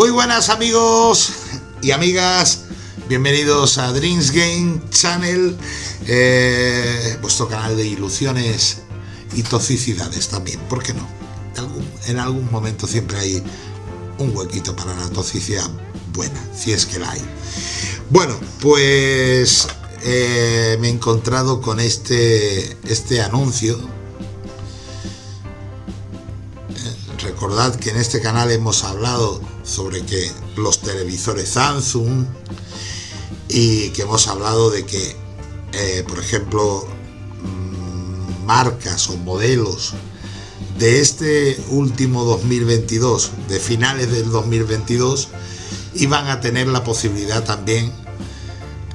Muy buenas amigos y amigas, bienvenidos a Dreams Game Channel, eh, vuestro canal de ilusiones y toxicidades también, ¿por qué no? En algún, momento siempre hay un huequito para la toxicidad buena, si es que la hay. Bueno, pues eh, me he encontrado con este, este anuncio recordad que en este canal hemos hablado sobre que los televisores Samsung y que hemos hablado de que, eh, por ejemplo, mm, marcas o modelos de este último 2022, de finales del 2022, iban a tener la posibilidad también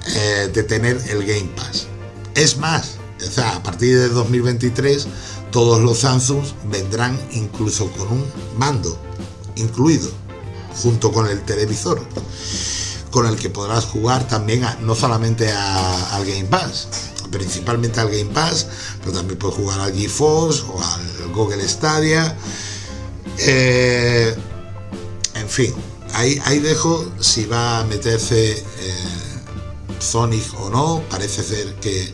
eh, de tener el Game Pass. Es más, o sea, a partir de 2023 todos los Samsung vendrán incluso con un mando incluido junto con el televisor con el que podrás jugar también no solamente al Game Pass principalmente al Game Pass pero también puedes jugar al GeForce o al Google Stadia eh, en fin ahí, ahí dejo si va a meterse eh, Sonic o no parece ser que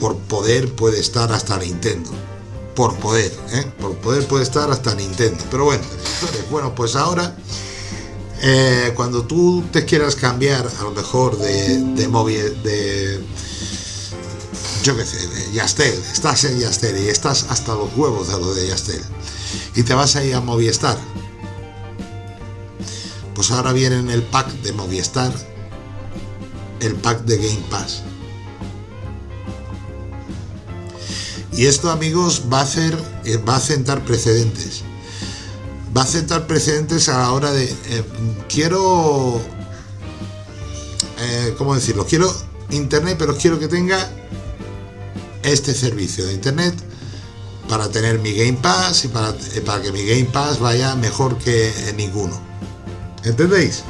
por poder puede estar hasta Nintendo. Por poder, ¿eh? Por poder puede estar hasta Nintendo. Pero bueno, bueno, pues ahora, eh, cuando tú te quieras cambiar, a lo mejor de, de móvil, de, yo qué sé, de Yastel, estás en Yastel y estás hasta los huevos de lo de Yastel, y te vas a ir a Movistar, pues ahora viene en el pack de Movistar, el pack de Game Pass Y esto, amigos, va a hacer, eh, va a sentar precedentes. Va a sentar precedentes a la hora de eh, quiero eh, ¿cómo decirlo? Quiero internet, pero quiero que tenga este servicio de internet para tener mi Game Pass y para, para que mi Game Pass vaya mejor que ninguno. ¿Entendéis?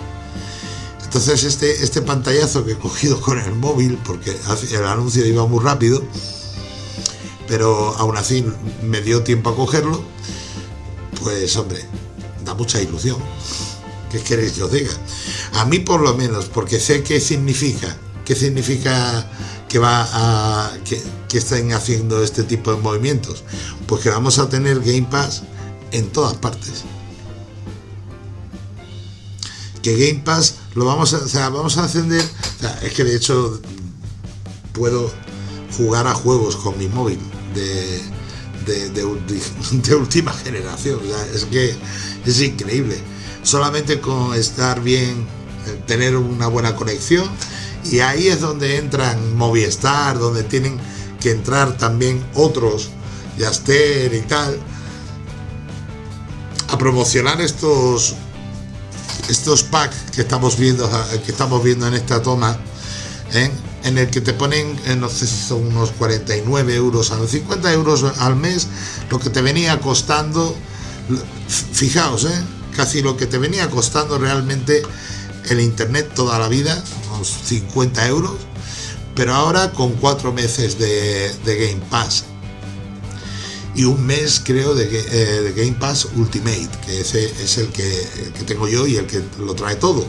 Entonces este, este pantallazo que he cogido con el móvil, porque el anuncio iba muy rápido, pero aún así me dio tiempo a cogerlo, pues hombre, da mucha ilusión. ¿Qué queréis que os diga? A mí por lo menos, porque sé qué significa, qué significa que va a que, estén haciendo este tipo de movimientos. Pues que vamos a tener Game Pass en todas partes. Que Game Pass lo vamos a, o vamos a encender, es que de hecho puedo jugar a juegos con mi móvil de, de, última generación. es que es increíble. Solamente con estar bien, eh, tener una buena conexión y ahí es donde entran Movistar, donde tienen que entrar también otros, Yaster y tal, a promocionar estos estos packs que estamos viendo que estamos viendo en esta toma ¿eh? En el que te ponen, eh, no sé si son unos 49 euros a los 50 euros al mes, lo que te venía costando, fijaos, ¿eh? casi lo que te venía costando realmente el internet toda la vida, unos 50 euros, pero ahora con cuatro meses de, Game Pass y un mes creo de, eh, Game Pass Ultimate, que ese es el que, tengo yo y el que lo trae todo.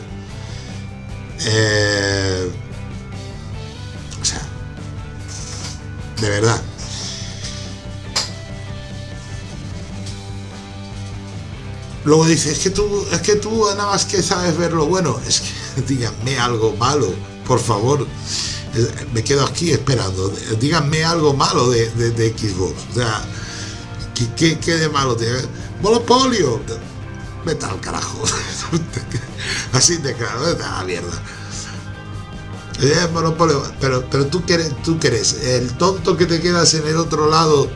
De verdad. Luego dice, es que tú, es que tú nada más que sabes ver lo bueno. Es que díganme algo malo, por favor. Me quedo aquí esperando. Díganme algo malo de, de, Xbox. O sea, ¿qué, qué, de malo tiene? Monopolio. Vete al carajo. Así de claro, vete la mierda monopolio, pero, pero tú quieres, tú quieres, el tonto que te quedas en el otro lado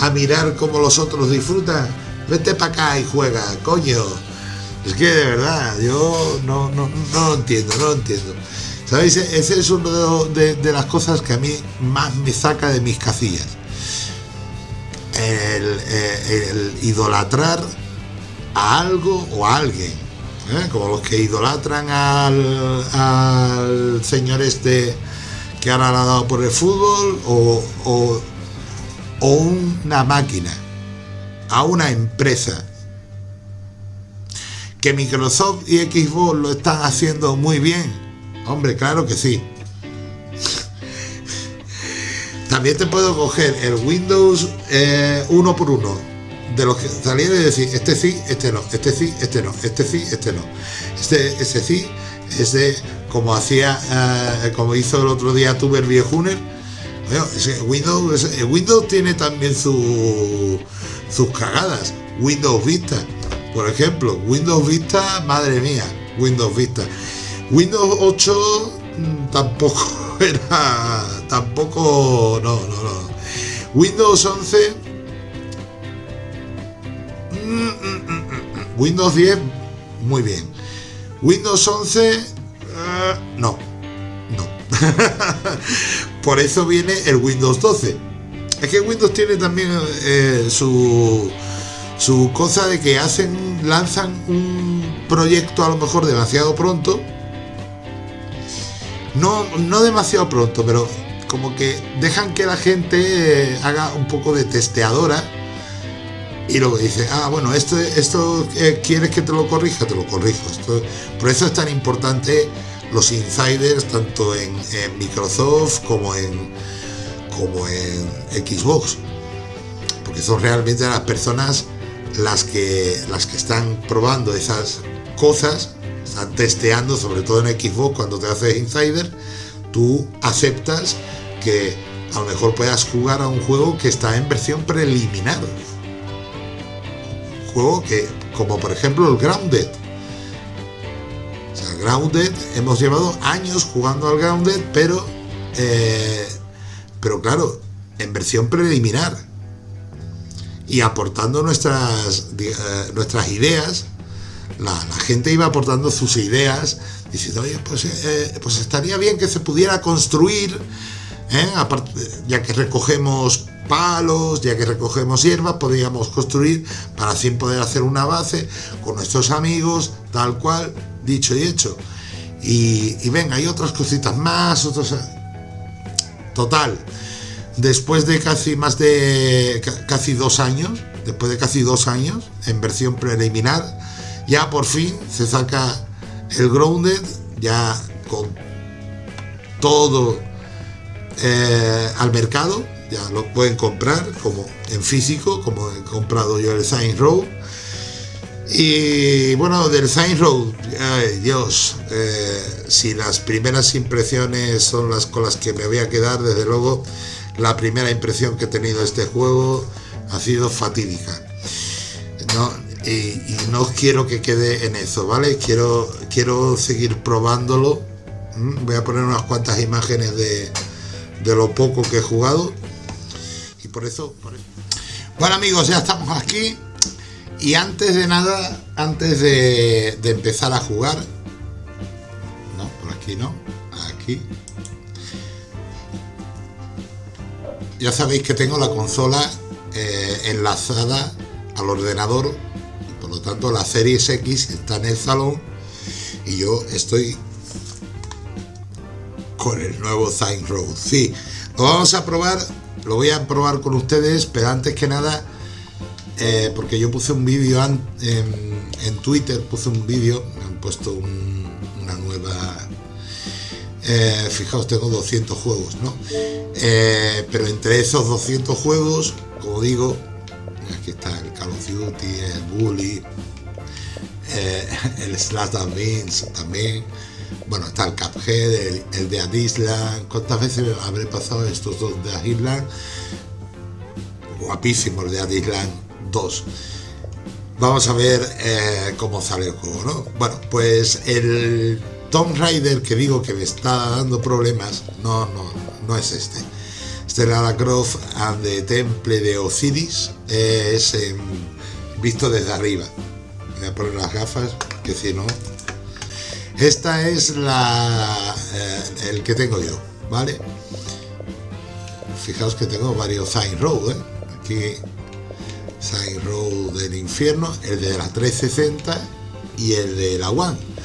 a mirar cómo los otros disfrutan, vete para acá y juega, coño. Es que de verdad, yo no, no, lo entiendo, no lo entiendo. ¿Sabéis? Ese es una de, las cosas que a mí más me saca de mis casillas. el eh, idolatrar a algo o a alguien ¿eh? como los que idolatran al, señor este que ahora ha dado por el fútbol o, o, una máquina, a una empresa. ¿Que Microsoft y Xbox lo están haciendo muy bien? Hombre, claro que sí. También te puedo coger el Windows eh, uno por uno de los que salieron y decir, este sí, este no, este sí, este no, este sí, este no. Este, ese sí, ese como hacía, eh, como hizo el otro día Tuber Viejuner. Windows, Windows tiene también su, sus cagadas. Windows Vista, por ejemplo, Windows Vista, madre mía, Windows Vista. Windows 8 mm, tampoco era, tampoco, no, no, no. Windows 11, mm, mm, Windows 10, muy bien. Windows 11, eh, no, no. Por eso viene el Windows 12. Es que Windows tiene también eh, su su cosa de que hacen, lanzan un proyecto a lo mejor demasiado pronto. No, no demasiado pronto, pero como que dejan que la gente eh, haga un poco de testeadora y luego dice, ah, bueno, esto, esto eh, quieres que te lo corrija, te lo corrijo. por eso es tan importante los insiders, tanto en, en Microsoft como en, como en Xbox, porque son realmente las personas las que, las que están probando esas cosas, están testeando, sobre todo en Xbox cuando te haces insider, tú aceptas que a lo mejor puedas jugar a un juego que está en versión preliminar. Juego que, como por ejemplo el Grounded. Grounded, hemos llevado años jugando al Grounded, pero, eh, pero claro, en versión preliminar y aportando nuestras, eh, nuestras ideas. La, gente iba aportando sus ideas, diciendo, oye, pues, eh, pues estaría bien que se pudiera construir, ¿eh? ya que recogemos palos, ya que recogemos hierba, podríamos construir para así poder hacer una base con nuestros amigos, tal cual, dicho y hecho. Y, venga, hay otras cositas más, otros... Total, después de casi más de casi dos años, después de casi dos años, en versión preliminar, ya por fin se saca el Grounded, ya con todo eh, al mercado, ya lo pueden comprar como en físico, como he comprado yo el Sign Road. Y bueno, del Sign Road, Dios, eh, si las primeras impresiones son las con las que me voy a quedar, desde luego, la primera impresión que he tenido de este juego ha sido fatídica. Y, no quiero que quede en eso, ¿vale? Quiero, quiero seguir probándolo. Voy a poner unas cuantas imágenes de, lo poco que he jugado. Y por eso, Bueno amigos, ya estamos aquí. Y antes de nada, antes de, empezar a jugar... No, por aquí no. Aquí. ya sabéis que tengo la consola eh, enlazada al ordenador, por lo tanto la Series X está en el salón y yo estoy con el nuevo Sign. Sí, lo vamos a probar, lo voy a probar con ustedes, pero antes que nada, eh, porque yo puse un vídeo en, Twitter, puse un vídeo, me han puesto una nueva eh, fijaos, tengo 200 juegos, ¿no? Eh, pero entre esos 200 juegos, como digo, aquí está el Call of Duty, el Bully, el Slash Beans también, bueno, está el Cuphead, el, el de Island, ¿cuántas veces habré pasado estos dos de Island? Guapísimo el de Island 2 vamos a ver cómo sale el juego, ¿no? Bueno, pues el Tomb Raider que digo que me está dando problemas, no, no, no es este. Este es Lara Croft and the Temple de Osiris, es visto desde arriba. Voy a poner las gafas, que si no... Esta es la eh, el que tengo yo, ¿vale? Fijaos que tengo varios Sign Road, ¿eh? Aquí Sign Road del infierno, el de la 360 y el de la One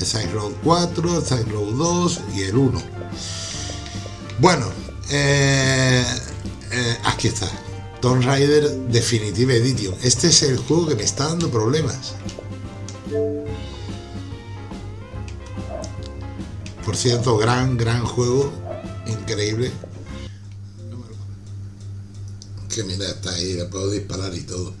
el Side Road 4, el Side Road 2 y el 1. Bueno, eh, eh, aquí está. Tomb Raider Definitive Edition. Este es el juego que me está dando problemas. Por cierto, gran, gran juego, increíble. Que mira, está ahí, le puedo disparar y todo.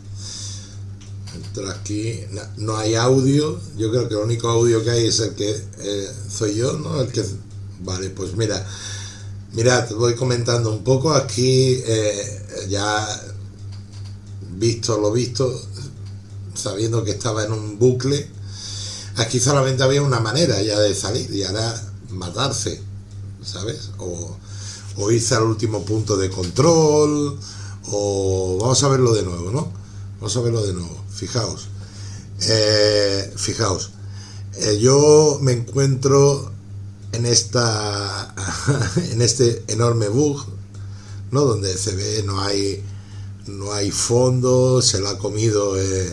Entro aquí, no, hay audio, yo creo que el único audio que hay es el que eh, soy yo, ¿no? El que, vale, pues mira, mira, te voy comentando un poco aquí, eh, ya visto lo visto, sabiendo que estaba en un bucle, aquí solamente había una manera ya de salir y era matarse, ¿sabes? O, irse al último punto de control, o vamos a verlo de nuevo, ¿no? Vamos a verlo de nuevo, fijaos. Eh, fijaos, eh, yo me encuentro en esta en este enorme bug, ¿no? Donde se ve no hay no hay fondo, se lo ha comido eh,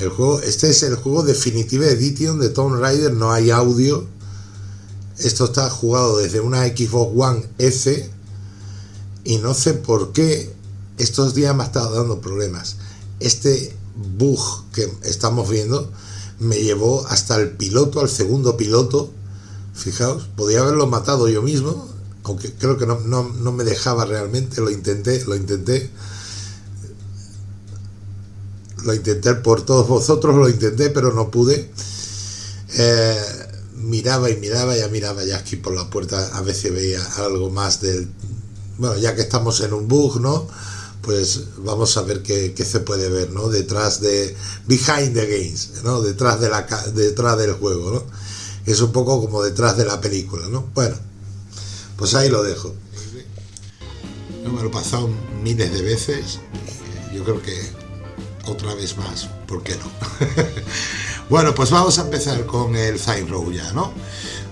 el juego. Este es el juego Definitive Edition de Tomb Raider, no hay audio. Esto está jugado desde una Xbox One S y no sé por qué estos días me ha estado dando problemas. Este bug que estamos viendo me llevó hasta el piloto, al segundo piloto. Fijaos, podía haberlo matado yo mismo, aunque creo que no, no me dejaba realmente, lo intenté, lo intenté lo intenté por todos vosotros, lo intenté, pero no pude. Eh, miraba y miraba, ya miraba ya aquí por la puerta, a veces veía algo más del... Bueno, ya que estamos en un bug, ¿no? Pues vamos a ver qué, se puede ver, ¿no? Detrás de... Behind the games, ¿no? Detrás, de la, detrás del juego, ¿no? Es un poco como detrás de la película, ¿no? Bueno, pues ahí lo dejo. me lo he pasado miles de veces. Yo creo que otra vez más, ¿por qué no? bueno, pues vamos a empezar con el Side Row ya, ¿no?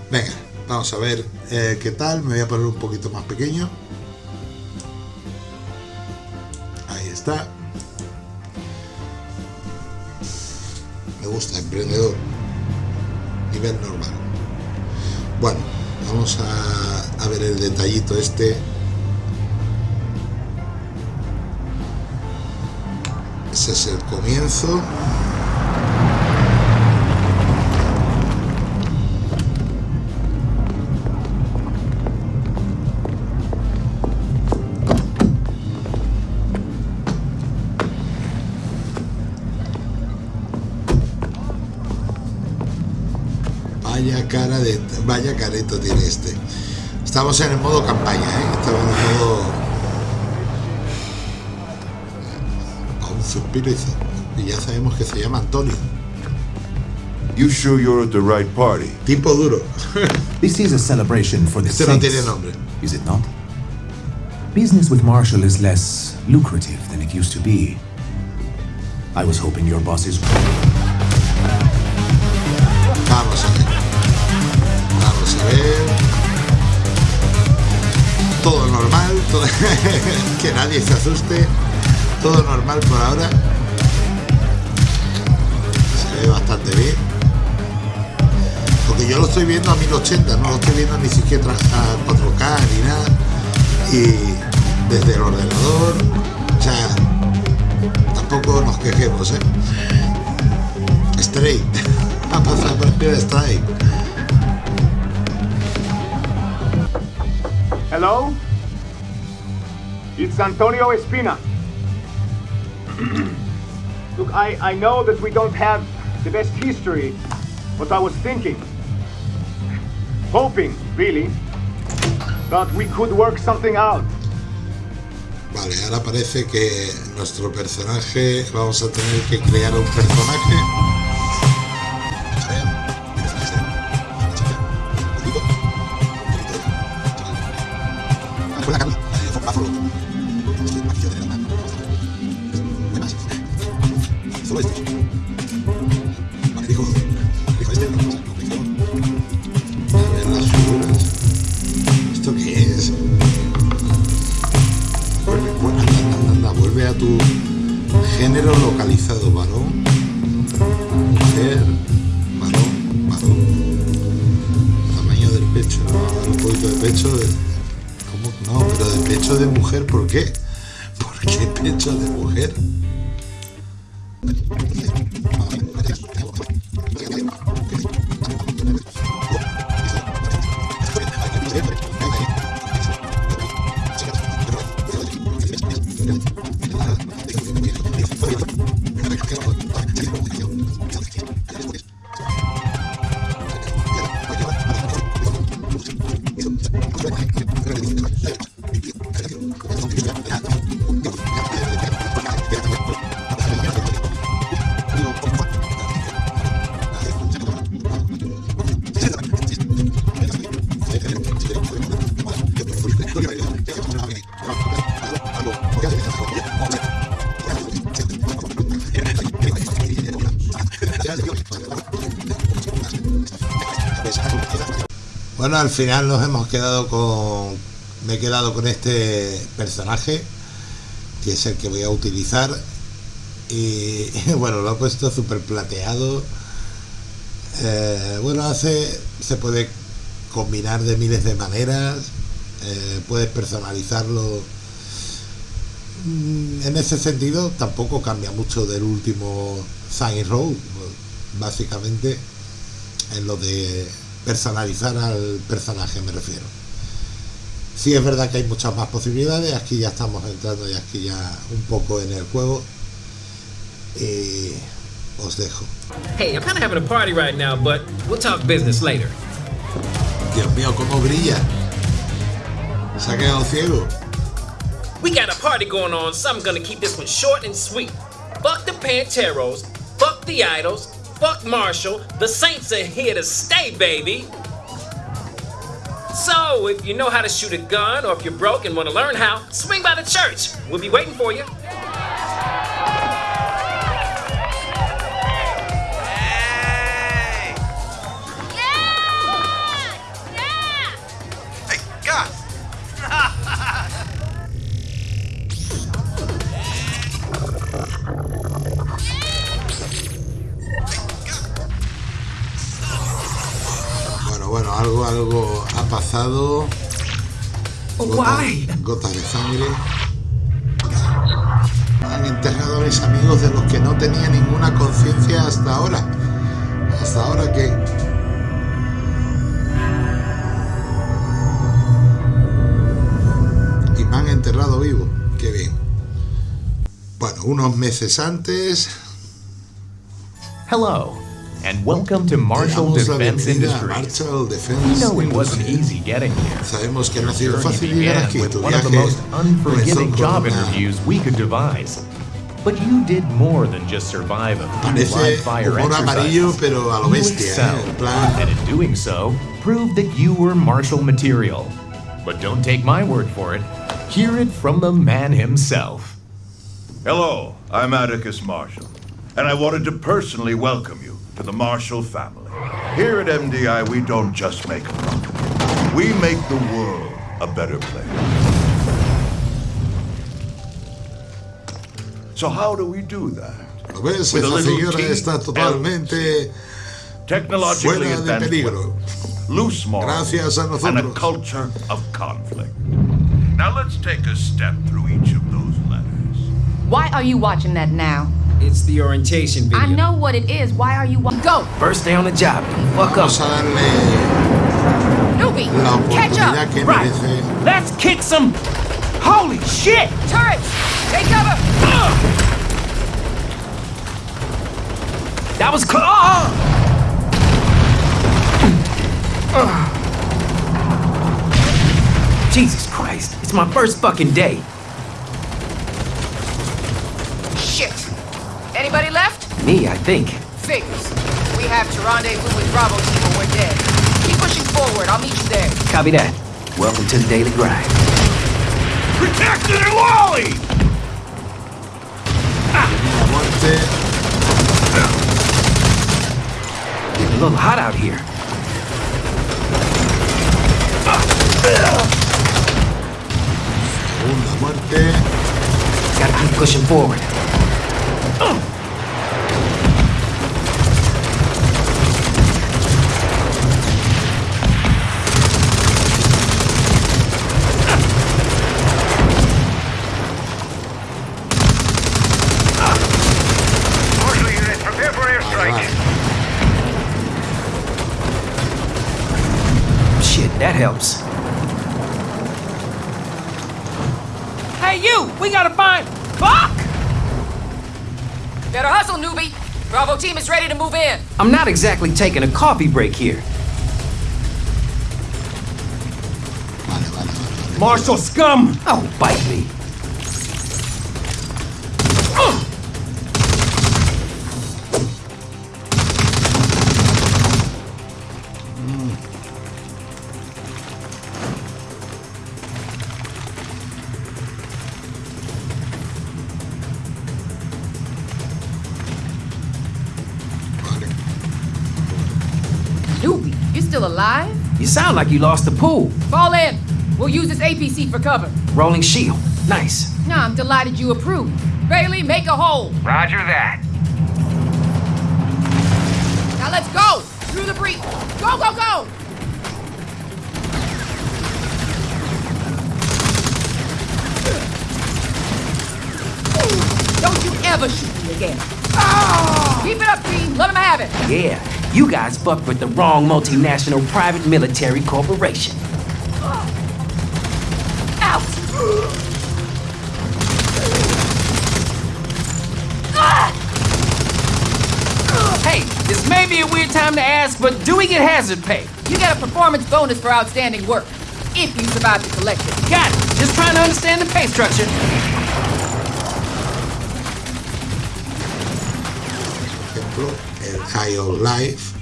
Venga, vamos a ver eh, qué tal, me voy a poner un poquito más pequeño. Ahí está. Me gusta, emprendedor. Nivel normal. Bueno, vamos a, a ver el detallito este Ese es el comienzo. De. Vaya careto tiene este. Estamos en el modo campaña, ¿eh? Estamos en el modo suspiro y ya sabemos que se llama Antonio. You sure you're at the right party? Tipo duro. this is a celebration for the este no tiene nombre. Is it not? Business with Marshall is less lucrative than it used to be. I was hoping your bosses... que nadie se asuste. Todo normal por ahora. Se ve bastante bien. Porque yo lo estoy viendo a 1080 no lo estoy viendo ni siquiera a 4K ni nada. Y desde el ordenador sea tampoco nos quejemos ¿eh? straight. A pasar por el straight. Hello It's Antonio Espina Look, I, I know that we don't have the best history, but I was thinking, hoping, really, that we could work something out. Vale, ahora parece que nuestro personaje, vamos a tener que crear un personaje de mujer, ¿por qué? ¿Por qué pecho de mujer? Bueno, al final nos hemos quedado con. Me he quedado con este personaje, que es el que voy a utilizar. Y bueno, lo he puesto súper plateado. Eh, bueno, hace. Se puede combinar de miles de maneras. eh, puedes personalizarlo. Mm, En ese sentido, tampoco cambia mucho del último Saints Row. Básicamente, en lo de personalizar al personaje me refiero. Sí es verdad que hay muchas más posibilidades, aquí ya estamos entrando y aquí ya un poco en el juego. Y os dejo. Hey, I'm kind of having a party right now, but we'll talk business later. Dios mío, cómo brilla. Se ha quedado ciego. We got a party going on, so I'm gonna keep this one short and sweet. Fuck the Panteros, fuck the Idols, fuck Marshall. The Saints are here to stay, baby. So, if you know how to shoot a gun, or if you're broke and want to learn how, swing by the church. We'll be waiting for you. Bueno, algo, algo ha pasado. Gotas, gotas de sangre. Han enterrado a mis amigos de los que no tenía ninguna conciencia hasta ahora. Hasta ahora que. Y me han enterrado vivo. Qué bien. Bueno, unos meses antes Hello, and welcome to te Marshall Defense bienvenida Industries. Marshall We know it wasn't easy getting here. Sabemos que no ha sido journey fácil llegar began aquí. with one of the most unforgiving job interviews we could devise. But you did more than just survive a few live fire humor amarillo, exercises. pero a lo You bestia, ¿eh? excelled, and in doing so, proved that you were Marshall material. But don't take my word for it. Hear it from the man himself. Hello, I'm Atticus Marshall, and I wanted to personally welcome you to the Marshall family. Here at MDI, we don't just make a product, we make the world a better place. So, how do we do that? ¿lo? With a Esa little señora está totalmente Technologically fuera de advanced peligro. loose morals, Gracias a and a culture of conflict. Now, let's take a step through each of those letters. Why are you watching that now? It's the orientation video. I know what it is. Why are you wa- Go! First day on the job. Fuck up. Vamos a darle Newbie! la Catch up! Right. Let's kick some. Holy shit! Turrets! Take cover! That was close. Oh! Uh-huh. Jesus Christ! It's my first fucking day. Me, I think. Figures. We have to rendezvous with Bravo team or we're dead. Keep pushing forward. I'll meet you there. Copy that. Welcome to the daily grind. Protected and Wally! La muerte. Getting a little hot out here. Segunda muerte. Gotta keep pushing forward. Marshal helps. Hey, you! We gotta find. Fuck! Better hustle, newbie. Bravo team is ready to move in. I'm not exactly taking a coffee break here. Vale, Marshall scum! Oh, bite me. You sound like you lost the pool. Fall in. We'll use this APC for cover. Rolling shield. Nice. Nah, I'm delighted you approve. Bailey, make a hole. Roger that. Now let's go! Through the breach! Go, go, go! Don't you ever shoot me again. Keep it up, team. Let him have it. Yeah, you guys fucked with the wrong multinational private military corporation. Out! Hey, this may be a weird time to ask, but do we get hazard pay? You get a performance bonus for outstanding work. If you survive the collection. Got it. Just trying to understand the pay structure. El High Life.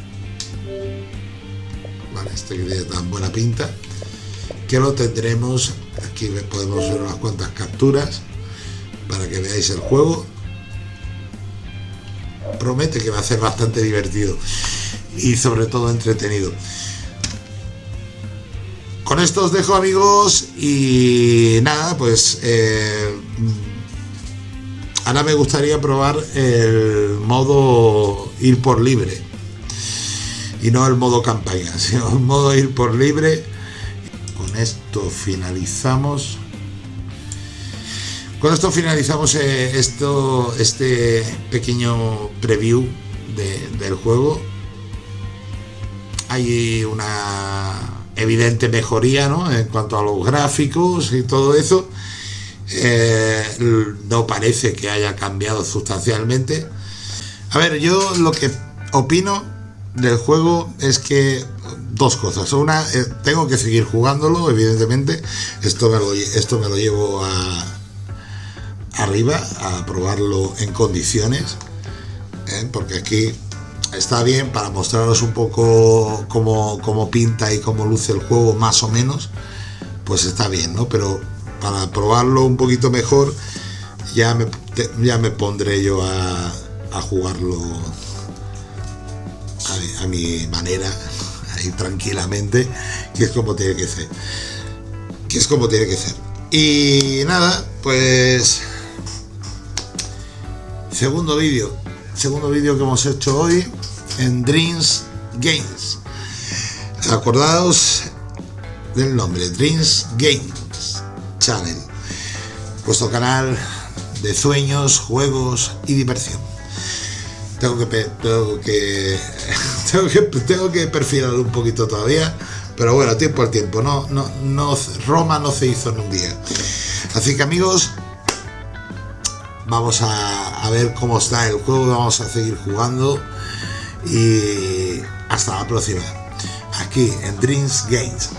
Vale, este que tiene tan buena pinta. Que lo tendremos. Aquí podemos ver unas cuantas capturas para que veáis el juego. Promete que va a ser bastante divertido y sobre todo entretenido. Con esto os dejo amigos y nada, pues eh, Ahora me gustaría probar el modo ir por libre. Y no el modo campaña, sino el modo ir por libre. Con esto finalizamos. Con esto finalizamos eh, esto, este pequeño preview de- del juego. Hay una evidente mejoría ¿no? en cuanto a los gráficos y todo eso. Eh, no parece que haya cambiado sustancialmente. A ver, yo lo que opino del juego es que dos cosas. Una, eh, tengo que seguir jugándolo, evidentemente. Esto me lo, esto me lo llevo a arriba a probarlo en condiciones. ¿eh? Porque aquí está bien para mostraros un poco cómo, cómo pinta y cómo luce el juego más o menos. Pues está bien, ¿no? Pero para probarlo un poquito mejor ya me, ya me pondré yo a, jugarlo a, mi- a mi manera, ahí tranquilamente, que es como tiene que ser. Que es como tiene que ser. Y nada, pues segundo vídeo, segundo vídeo que hemos hecho hoy en Dreams Games. Acordaos del nombre, Dreams Games Channel, vuestro canal de sueños, juegos y diversión. Tengo que, tengo que, tengo que, perfilar un poquito todavía, pero bueno, tiempo al tiempo. No, no, no, Roma no se hizo en un día. Así que amigos, vamos a ver cómo está el juego, vamos a seguir jugando y hasta la próxima. Aquí en Dreams Games.